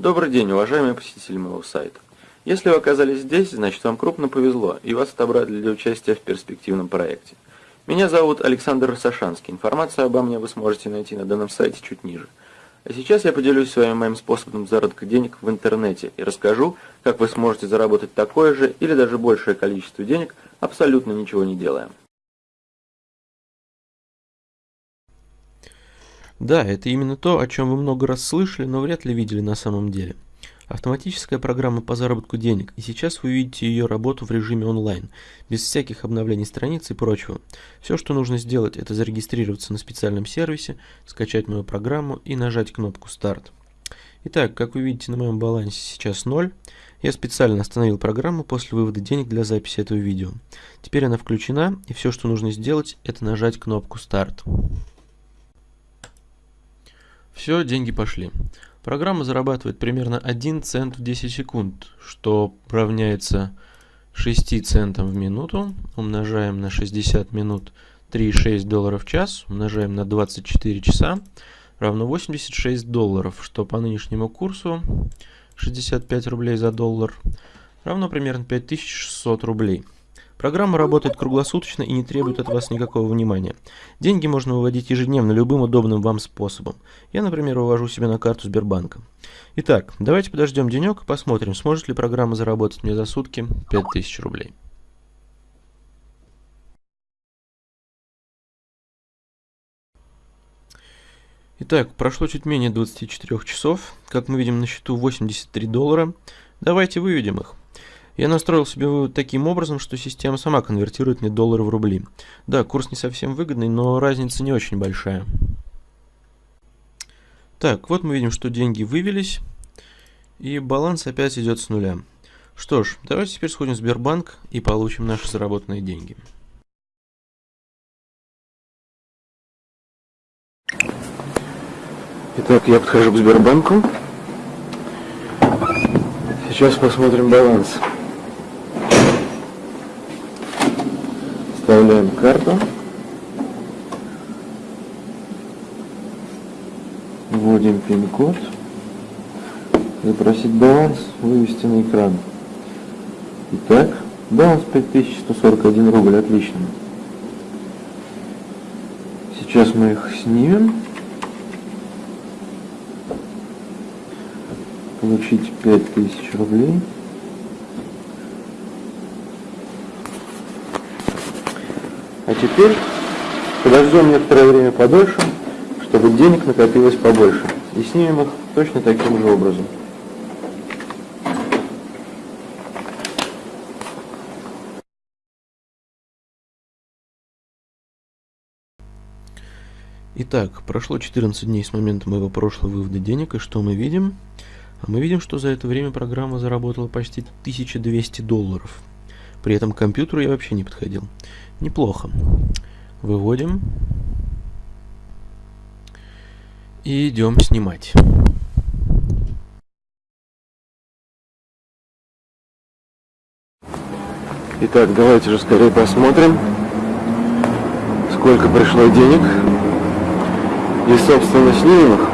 Добрый день, уважаемые посетители моего сайта. Если вы оказались здесь, значит вам крупно повезло, и вас отобрали для участия в перспективном проекте. Меня зовут Александр Сашанский. Информацию обо мне вы сможете найти на данном сайте чуть ниже. А сейчас я поделюсь с вами моим способом заработка денег в интернете и расскажу, как вы сможете заработать такое же или даже большее количество денег, абсолютно ничего не делая. Да, это именно то, о чем вы много раз слышали, но вряд ли видели на самом деле. Автоматическая программа по заработку денег, и сейчас вы видите ее работу в режиме онлайн, без всяких обновлений страниц и прочего. Все, что нужно сделать, это зарегистрироваться на специальном сервисе, скачать мою программу и нажать кнопку «Старт». Итак, как вы видите на моем балансе сейчас 0. Я специально остановил программу после вывода денег для записи этого видео. Теперь она включена, и все, что нужно сделать, это нажать кнопку «Старт». Все, деньги пошли. Программа зарабатывает примерно 1 цент в 10 секунд, что равняется 6 центам в минуту. Умножаем на 60 минут 3,6 долларов в час, умножаем на 24 часа, равно 86 долларов, что по нынешнему курсу 65 рублей за доллар, равно примерно 5600 рублей. Программа работает круглосуточно и не требует от вас никакого внимания. Деньги можно выводить ежедневно любым удобным вам способом. Я, например, вывожу себе на карту Сбербанка. Итак, давайте подождем денек и посмотрим, сможет ли программа заработать мне за сутки 5000 рублей. Итак, прошло чуть менее 24 часов. Как мы видим, на счету 83 доллара. Давайте выведем их. Я настроил себе вывод таким образом, что система сама конвертирует мне доллары в рубли. Да, курс не совсем выгодный, но разница не очень большая. Так, вот мы видим, что деньги вывелись, и баланс опять идет с нуля. Что ж, давайте теперь сходим в Сбербанк и получим наши заработанные деньги. Итак, я подхожу к Сбербанку. Сейчас посмотрим баланс. Вставляем карту. Вводим пин-код. Запросить баланс, вывести на экран. Итак, баланс 5141 рубль, отлично. Сейчас мы их снимем. Получить 5000 рублей. А теперь подождем некоторое время подольше, чтобы денег накопилось побольше. И снимем их точно таким же образом. Итак, прошло 14 дней с момента моего прошлого вывода денег, и что мы видим? А мы видим, что за это время программа заработала почти 1200 долларов. При этом к компьютеру я вообще не подходил. Неплохо. Выводим. И идем снимать. Итак, давайте же скорее посмотрим, сколько пришло денег. И, собственно, снимем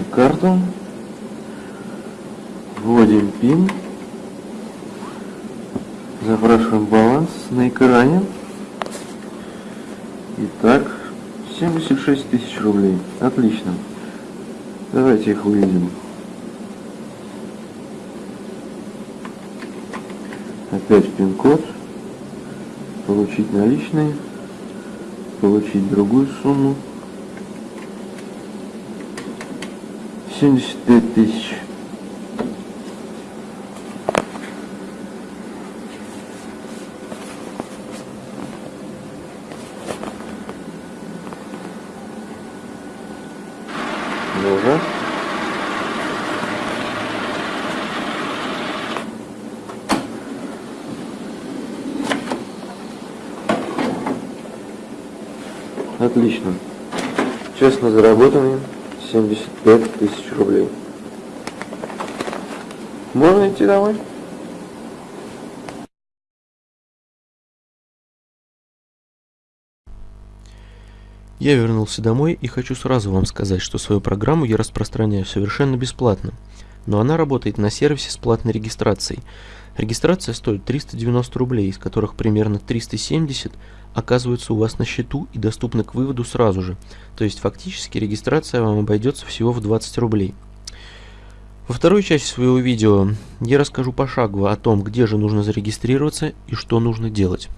Вставляем карту. Вводим пин. Запрашиваем баланс на экране. Итак, 76 тысяч рублей. Отлично. Давайте их выведем. Опять пин-код. Получить наличные. Получить другую сумму. 75 тысяч. Ну Отлично. Честно заработанные 75 тысяч рублей. Можно идти домой? Я вернулся домой и хочу сразу вам сказать, что свою программу я распространяю совершенно бесплатно, но она работает на сервисе с платной регистрацией. Регистрация стоит 390 рублей, из которых примерно 370 оказываются у вас на счету и доступны к выводу сразу же. То есть фактически регистрация вам обойдется всего в 20 рублей. Во второй части своего видео я расскажу пошагово о том, где же нужно зарегистрироваться и что нужно делать.